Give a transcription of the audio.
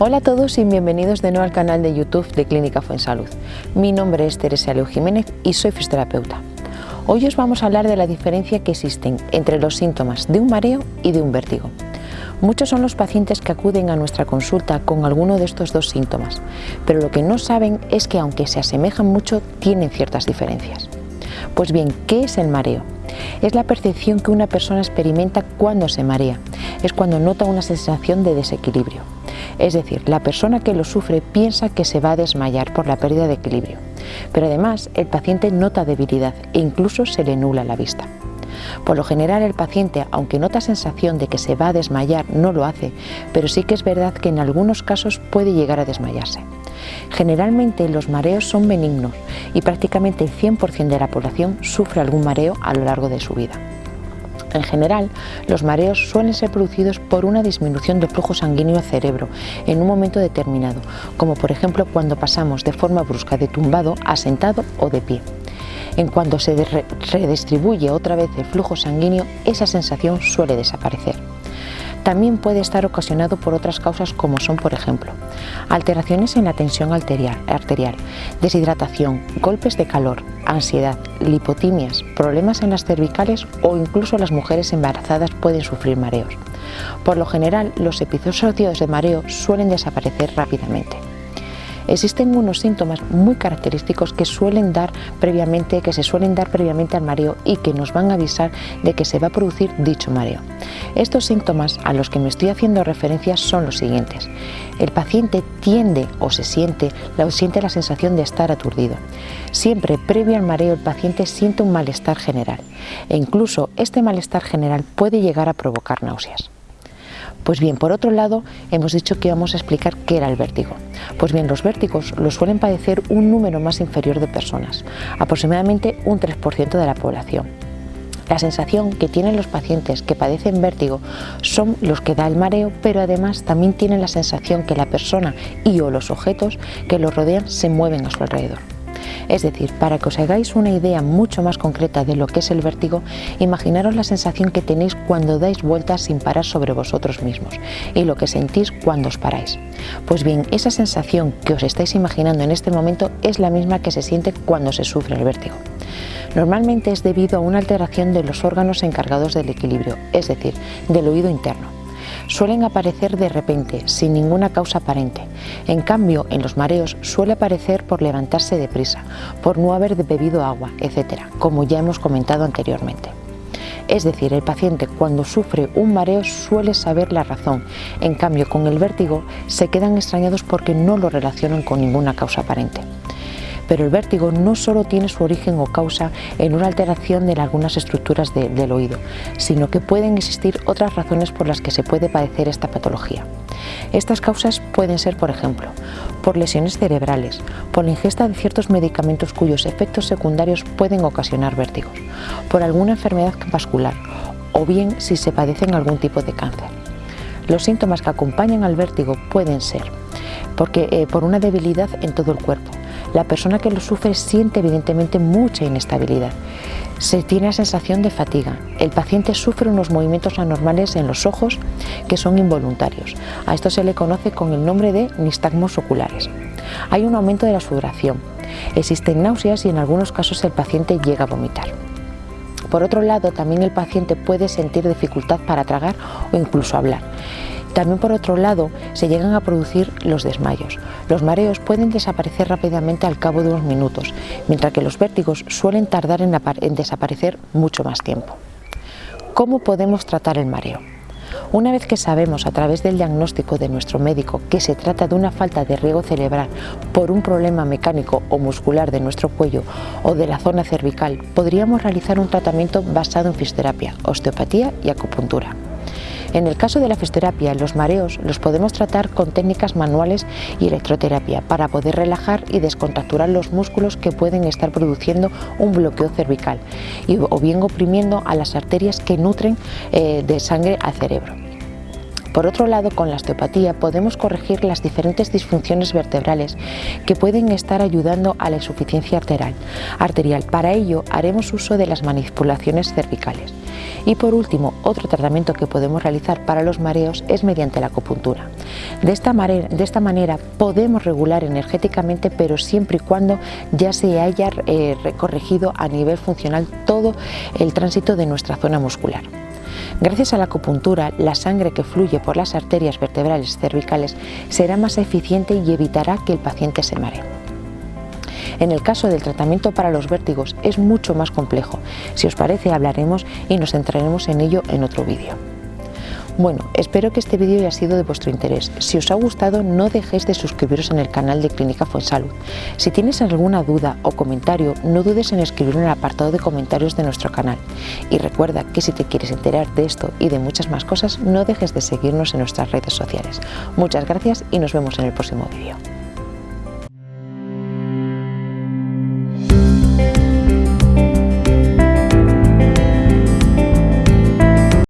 Hola a todos y bienvenidos de nuevo al canal de YouTube de Clínica Fuensalud. Mi nombre es Teresa Leo Jiménez y soy fisioterapeuta. Hoy os vamos a hablar de la diferencia que existen entre los síntomas de un mareo y de un vértigo. Muchos son los pacientes que acuden a nuestra consulta con alguno de estos dos síntomas, pero lo que no saben es que aunque se asemejan mucho, tienen ciertas diferencias. Pues bien, ¿qué es el mareo? Es la percepción que una persona experimenta cuando se marea, es cuando nota una sensación de desequilibrio. Es decir, la persona que lo sufre piensa que se va a desmayar por la pérdida de equilibrio, pero además el paciente nota debilidad e incluso se le nula la vista. Por lo general el paciente, aunque nota sensación de que se va a desmayar, no lo hace, pero sí que es verdad que en algunos casos puede llegar a desmayarse. Generalmente los mareos son benignos y prácticamente el 100% de la población sufre algún mareo a lo largo de su vida. En general, los mareos suelen ser producidos por una disminución del flujo sanguíneo al cerebro en un momento determinado, como por ejemplo cuando pasamos de forma brusca de tumbado a sentado o de pie. En cuanto se redistribuye otra vez el flujo sanguíneo, esa sensación suele desaparecer. También puede estar ocasionado por otras causas como son, por ejemplo, alteraciones en la tensión arterial, deshidratación, golpes de calor, ansiedad, lipotimias, problemas en las cervicales o incluso las mujeres embarazadas pueden sufrir mareos. Por lo general, los episodios de mareo suelen desaparecer rápidamente. Existen unos síntomas muy característicos que, suelen dar previamente, que se suelen dar previamente al mareo y que nos van a avisar de que se va a producir dicho mareo. Estos síntomas a los que me estoy haciendo referencia son los siguientes. El paciente tiende o se siente, o siente la sensación de estar aturdido. Siempre previo al mareo el paciente siente un malestar general e incluso este malestar general puede llegar a provocar náuseas. Pues bien, por otro lado, hemos dicho que íbamos a explicar qué era el vértigo. Pues bien, los vértigos los suelen padecer un número más inferior de personas, aproximadamente un 3% de la población. La sensación que tienen los pacientes que padecen vértigo son los que da el mareo, pero además también tienen la sensación que la persona y o los objetos que los rodean se mueven a su alrededor. Es decir, para que os hagáis una idea mucho más concreta de lo que es el vértigo, imaginaros la sensación que tenéis cuando dais vueltas sin parar sobre vosotros mismos y lo que sentís cuando os paráis. Pues bien, esa sensación que os estáis imaginando en este momento es la misma que se siente cuando se sufre el vértigo. Normalmente es debido a una alteración de los órganos encargados del equilibrio, es decir, del oído interno suelen aparecer de repente, sin ninguna causa aparente. En cambio, en los mareos suele aparecer por levantarse deprisa, por no haber bebido agua, etc., como ya hemos comentado anteriormente. Es decir, el paciente cuando sufre un mareo suele saber la razón, en cambio con el vértigo se quedan extrañados porque no lo relacionan con ninguna causa aparente. Pero el vértigo no solo tiene su origen o causa en una alteración de algunas estructuras del oído, sino que pueden existir otras razones por las que se puede padecer esta patología. Estas causas pueden ser, por ejemplo, por lesiones cerebrales, por la ingesta de ciertos medicamentos cuyos efectos secundarios pueden ocasionar vértigos, por alguna enfermedad vascular o bien si se padecen algún tipo de cáncer. Los síntomas que acompañan al vértigo pueden ser porque, eh, por una debilidad en todo el cuerpo, la persona que lo sufre siente evidentemente mucha inestabilidad. Se tiene la sensación de fatiga. El paciente sufre unos movimientos anormales en los ojos que son involuntarios. A esto se le conoce con el nombre de nistagmos oculares. Hay un aumento de la sudoración. Existen náuseas y en algunos casos el paciente llega a vomitar. Por otro lado, también el paciente puede sentir dificultad para tragar o incluso hablar. También por otro lado se llegan a producir los desmayos. Los mareos pueden desaparecer rápidamente al cabo de unos minutos, mientras que los vértigos suelen tardar en, desaparecer mucho más tiempo. ¿Cómo podemos tratar el mareo? Una vez que sabemos a través del diagnóstico de nuestro médico que se trata de una falta de riego cerebral por un problema mecánico o muscular de nuestro cuello o de la zona cervical, podríamos realizar un tratamiento basado en fisioterapia, osteopatía y acupuntura. En el caso de la fisioterapia, los mareos los podemos tratar con técnicas manuales y electroterapia para poder relajar y descontracturar los músculos que pueden estar produciendo un bloqueo cervical o bien oprimiendo a las arterias que nutren eh, de sangre al cerebro. Por otro lado, con la osteopatía podemos corregir las diferentes disfunciones vertebrales que pueden estar ayudando a la insuficiencia arterial. Para ello haremos uso de las manipulaciones cervicales. Y por último, otro tratamiento que podemos realizar para los mareos es mediante la acupuntura. De esta, manera, de esta manera podemos regular energéticamente, pero siempre y cuando ya se haya eh, corregido a nivel funcional todo el tránsito de nuestra zona muscular. Gracias a la acupuntura, la sangre que fluye por las arterias vertebrales cervicales será más eficiente y evitará que el paciente se maree. En el caso del tratamiento para los vértigos es mucho más complejo. Si os parece hablaremos y nos centraremos en ello en otro vídeo. Bueno, espero que este vídeo haya sido de vuestro interés. Si os ha gustado, no dejéis de suscribiros en el canal de Clínica Fuensalud. Si tienes alguna duda o comentario, no dudes en escribirlo en el apartado de comentarios de nuestro canal. Y recuerda que si te quieres enterar de esto y de muchas más cosas, no dejes de seguirnos en nuestras redes sociales. Muchas gracias y nos vemos en el próximo vídeo.